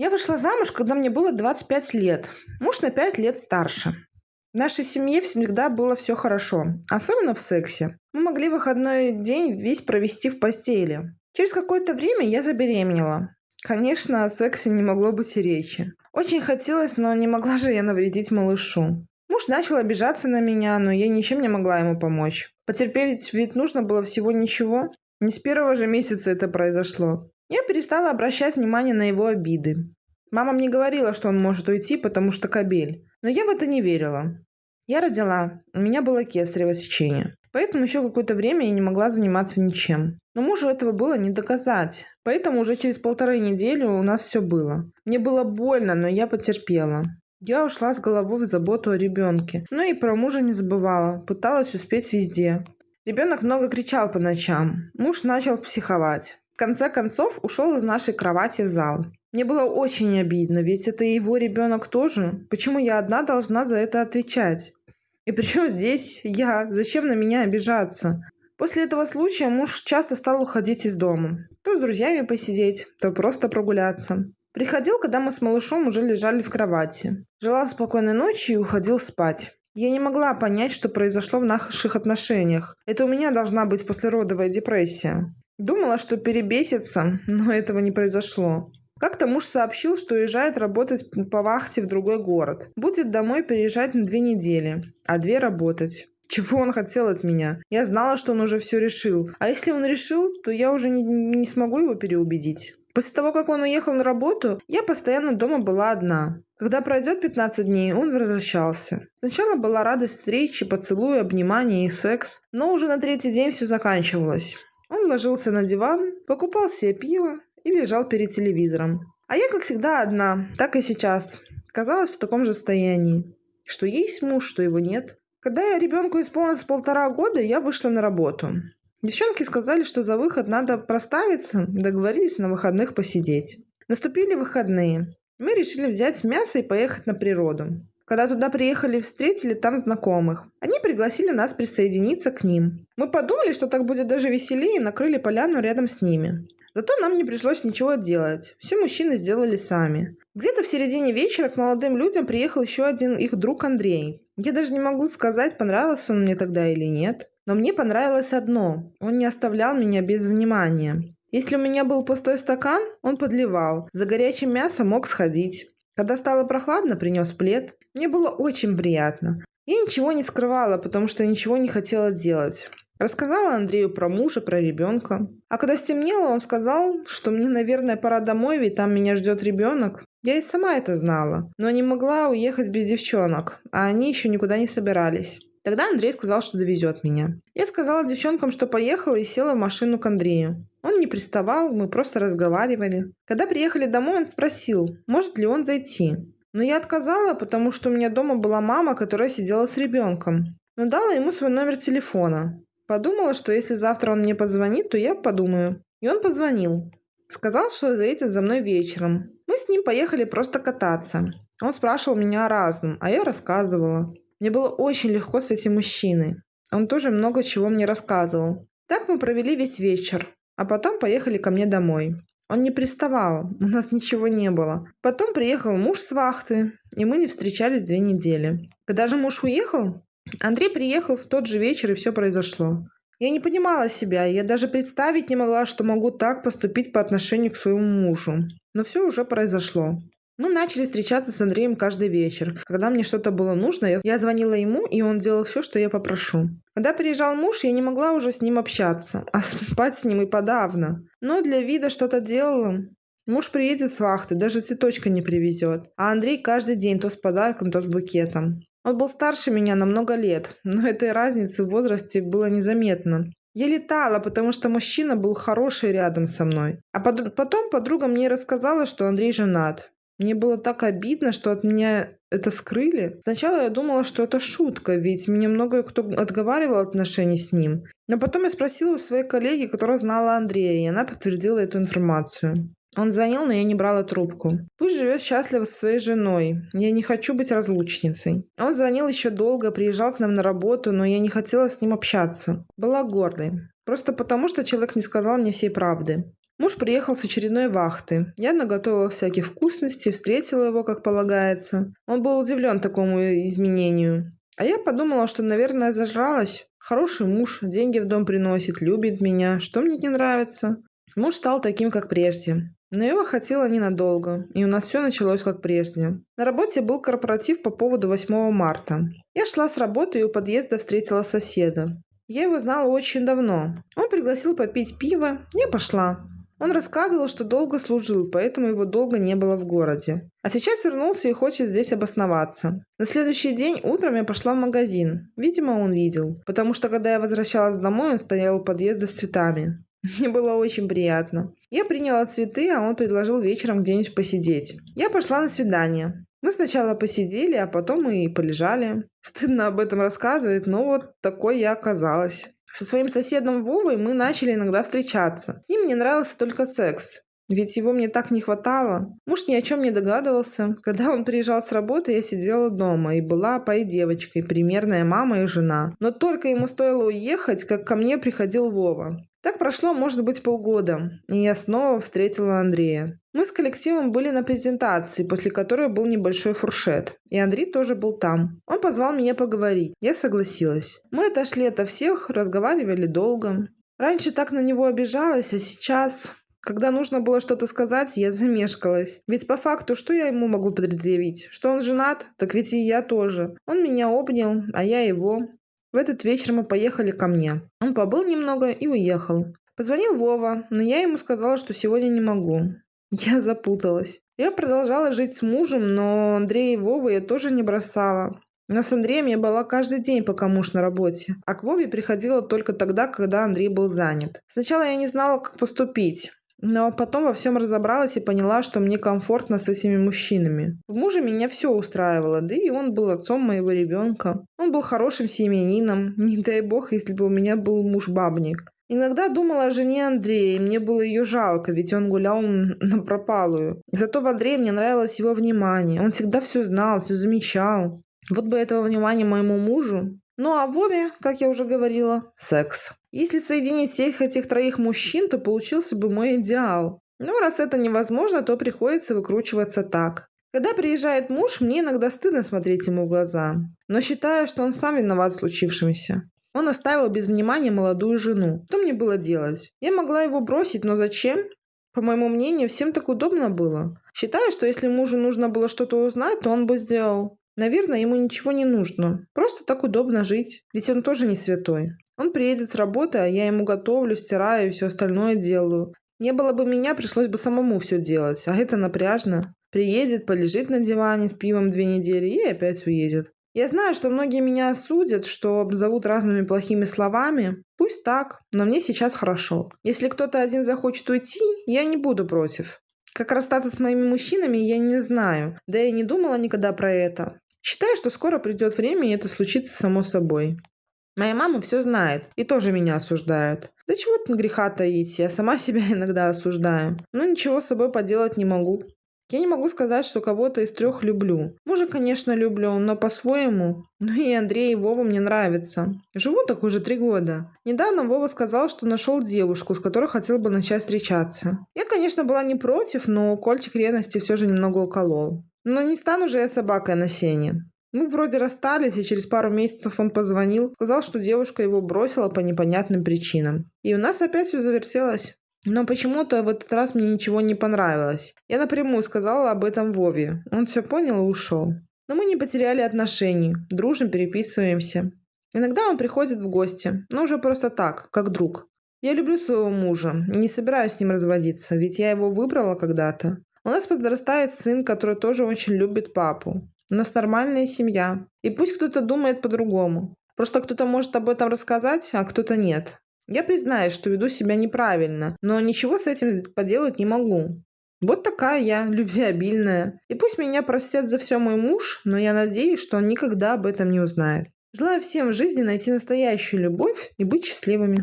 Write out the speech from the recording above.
Я вышла замуж, когда мне было 25 лет. Муж на 5 лет старше. В нашей семье всегда было все хорошо, особенно в сексе. Мы могли выходной день весь провести в постели. Через какое-то время я забеременела. Конечно, о сексе не могло быть и речи. Очень хотелось, но не могла же я навредить малышу. Муж начал обижаться на меня, но я ничем не могла ему помочь. Потерпеть ведь нужно было всего ничего. Не с первого же месяца это произошло. Я перестала обращать внимание на его обиды. Мама мне говорила, что он может уйти, потому что кобель. Но я в это не верила. Я родила. У меня было кесарево сечение. Поэтому еще какое-то время я не могла заниматься ничем. Но мужу этого было не доказать. Поэтому уже через полторы недели у нас все было. Мне было больно, но я потерпела. Я ушла с головой в заботу о ребенке. Но и про мужа не забывала. Пыталась успеть везде. Ребенок много кричал по ночам. Муж начал психовать. Конце концов ушел из нашей кровати в зал. Мне было очень обидно, ведь это его ребенок тоже. Почему я одна должна за это отвечать? И причем здесь я? Зачем на меня обижаться? После этого случая муж часто стал уходить из дома. То с друзьями посидеть, то просто прогуляться. Приходил, когда мы с малышом уже лежали в кровати. Желал спокойной ночи и уходил спать. Я не могла понять, что произошло в наших отношениях. Это у меня должна быть послеродовая депрессия. Думала, что перебесится, но этого не произошло. Как-то муж сообщил, что уезжает работать по вахте в другой город. Будет домой переезжать на две недели, а две работать. Чего он хотел от меня? Я знала, что он уже все решил. А если он решил, то я уже не, не смогу его переубедить. После того, как он уехал на работу, я постоянно дома была одна. Когда пройдет 15 дней, он возвращался. Сначала была радость встречи, поцелуи, обнимания и секс, но уже на третий день все заканчивалось. Он ложился на диван, покупал себе пиво и лежал перед телевизором. А я, как всегда, одна, так и сейчас. Казалось в таком же состоянии. Что есть муж, что его нет. Когда я ребенку исполнилось полтора года, я вышла на работу. Девчонки сказали, что за выход надо проставиться, договорились на выходных посидеть. Наступили выходные. Мы решили взять мясо и поехать на природу. Когда туда приехали, встретили там знакомых. Они пригласили нас присоединиться к ним. Мы подумали, что так будет даже веселее, и накрыли поляну рядом с ними. Зато нам не пришлось ничего делать. Все мужчины сделали сами. Где-то в середине вечера к молодым людям приехал еще один их друг Андрей. Я даже не могу сказать, понравился он мне тогда или нет. Но мне понравилось одно. Он не оставлял меня без внимания. Если у меня был пустой стакан, он подливал. За горячим мясом мог сходить. Когда стало прохладно, принес плед. Мне было очень приятно. Я ничего не скрывала, потому что ничего не хотела делать. Рассказала Андрею про мужа, про ребенка. А когда стемнело, он сказал, что мне, наверное, пора домой, ведь там меня ждет ребенок. Я и сама это знала, но не могла уехать без девчонок, а они еще никуда не собирались. Тогда Андрей сказал, что довезет меня. Я сказала девчонкам, что поехала и села в машину к Андрею. Он не приставал, мы просто разговаривали. Когда приехали домой, он спросил, может ли он зайти. Но я отказала, потому что у меня дома была мама, которая сидела с ребенком. Но дала ему свой номер телефона. Подумала, что если завтра он мне позвонит, то я подумаю. И он позвонил. Сказал, что заедет за мной вечером. Мы с ним поехали просто кататься. Он спрашивал меня о разном, а я рассказывала. Мне было очень легко с этим мужчиной. Он тоже много чего мне рассказывал. Так мы провели весь вечер, а потом поехали ко мне домой. Он не приставал, у нас ничего не было. Потом приехал муж с вахты, и мы не встречались две недели. Когда же муж уехал, Андрей приехал в тот же вечер, и все произошло. Я не понимала себя, я даже представить не могла, что могу так поступить по отношению к своему мужу. Но все уже произошло. Мы начали встречаться с Андреем каждый вечер. Когда мне что-то было нужно, я звонила ему, и он делал все, что я попрошу. Когда приезжал муж, я не могла уже с ним общаться, а спать с ним и подавно. Но для вида что-то делала. Муж приедет с вахты, даже цветочка не привезет. А Андрей каждый день то с подарком, то с букетом. Он был старше меня на много лет, но этой разницы в возрасте было незаметно. Я летала, потому что мужчина был хороший рядом со мной. А потом подруга мне рассказала, что Андрей женат. Мне было так обидно, что от меня это скрыли. Сначала я думала, что это шутка, ведь меня много кто отговаривал от отношений с ним. Но потом я спросила у своей коллеги, которая знала Андрея, и она подтвердила эту информацию. Он звонил, но я не брала трубку. Пусть живет счастливо со своей женой. Я не хочу быть разлучницей. Он звонил еще долго, приезжал к нам на работу, но я не хотела с ним общаться. Была гордой. Просто потому, что человек не сказал мне всей правды. Муж приехал с очередной вахты. Я наготовила всяких вкусностей, встретила его, как полагается. Он был удивлен такому изменению. А я подумала, что, наверное, зажралась. Хороший муж, деньги в дом приносит, любит меня. Что мне не нравится? Муж стал таким, как прежде. Но его хватило ненадолго, и у нас все началось как прежде. На работе был корпоратив по поводу 8 марта. Я шла с работы и у подъезда встретила соседа. Я его знала очень давно. Он пригласил попить пиво, я пошла. Он рассказывал, что долго служил, поэтому его долго не было в городе. А сейчас вернулся и хочет здесь обосноваться. На следующий день утром я пошла в магазин. Видимо, он видел. Потому что, когда я возвращалась домой, он стоял у подъезда с цветами. Мне было очень приятно. Я приняла цветы, а он предложил вечером где-нибудь посидеть. Я пошла на свидание. Мы сначала посидели, а потом и полежали. Стыдно об этом рассказывать, но вот такой я оказалась. Со своим соседом Вовой мы начали иногда встречаться. Им мне нравился только секс. Ведь его мне так не хватало. Муж ни о чем не догадывался. Когда он приезжал с работы, я сидела дома и была пой девочкой, примерная мама и жена. Но только ему стоило уехать, как ко мне приходил Вова. Так прошло, может быть, полгода, и я снова встретила Андрея. Мы с коллективом были на презентации, после которой был небольшой фуршет. И Андрей тоже был там. Он позвал меня поговорить. Я согласилась. Мы отошли ото всех, разговаривали долго. Раньше так на него обижалась, а сейчас... Когда нужно было что-то сказать, я замешкалась. Ведь по факту, что я ему могу предъявить? Что он женат? Так ведь и я тоже. Он меня обнял, а я его. В этот вечер мы поехали ко мне. Он побыл немного и уехал. Позвонил Вова, но я ему сказала, что сегодня не могу. Я запуталась. Я продолжала жить с мужем, но Андрея и Вову я тоже не бросала. Но с Андреем я была каждый день, пока муж на работе. А к Вове приходила только тогда, когда Андрей был занят. Сначала я не знала, как поступить. Но потом во всем разобралась и поняла, что мне комфортно с этими мужчинами. В муже меня все устраивало, да и он был отцом моего ребенка. Он был хорошим семьянином, не дай бог, если бы у меня был муж-бабник. Иногда думала о жене Андрея, и мне было ее жалко, ведь он гулял на пропалую. Зато в Андрее мне нравилось его внимание. Он всегда все знал, все замечал. Вот бы этого внимания моему мужу. Ну а Вове, как я уже говорила, секс. Если соединить всех этих троих мужчин, то получился бы мой идеал. Но раз это невозможно, то приходится выкручиваться так. Когда приезжает муж, мне иногда стыдно смотреть ему в глаза. Но считаю, что он сам виноват в случившемся. Он оставил без внимания молодую жену. Что мне было делать? Я могла его бросить, но зачем? По моему мнению, всем так удобно было. Считаю, что если мужу нужно было что-то узнать, то он бы сделал. Наверное, ему ничего не нужно. Просто так удобно жить. Ведь он тоже не святой. Он приедет с работы, а я ему готовлю, стираю и все остальное делаю. Не было бы меня, пришлось бы самому все делать. А это напряжно. Приедет, полежит на диване с пивом две недели и опять уедет. Я знаю, что многие меня осудят, что обзовут разными плохими словами. Пусть так, но мне сейчас хорошо. Если кто-то один захочет уйти, я не буду против. Как расстаться с моими мужчинами, я не знаю. Да я не думала никогда про это. Считаю, что скоро придет время, и это случится само собой. Моя мама все знает и тоже меня осуждает. Да чего тут греха таить, я сама себя иногда осуждаю. Но ничего с собой поделать не могу. Я не могу сказать, что кого-то из трех люблю. Мужа, конечно, люблю, но по-своему. Ну и Андрей и Вова мне нравятся. Живу так уже три года. Недавно Вова сказал, что нашел девушку, с которой хотел бы начать встречаться. Я, конечно, была не против, но кольчик ревности все же немного уколол. Но не стану же я собакой на сене. Мы вроде расстались, и через пару месяцев он позвонил, сказал, что девушка его бросила по непонятным причинам. И у нас опять все завертелось. Но почему-то в этот раз мне ничего не понравилось. Я напрямую сказала об этом Вове. Он все понял и ушел. Но мы не потеряли отношений, дружим, переписываемся. Иногда он приходит в гости, но уже просто так, как друг. Я люблю своего мужа, не собираюсь с ним разводиться, ведь я его выбрала когда-то. У нас подрастает сын, который тоже очень любит папу. У нас нормальная семья. И пусть кто-то думает по-другому. Просто кто-то может об этом рассказать, а кто-то нет. Я признаюсь, что веду себя неправильно, но ничего с этим поделать не могу. Вот такая я, любвеобильная. И пусть меня простят за все мой муж, но я надеюсь, что он никогда об этом не узнает. Желаю всем в жизни найти настоящую любовь и быть счастливыми.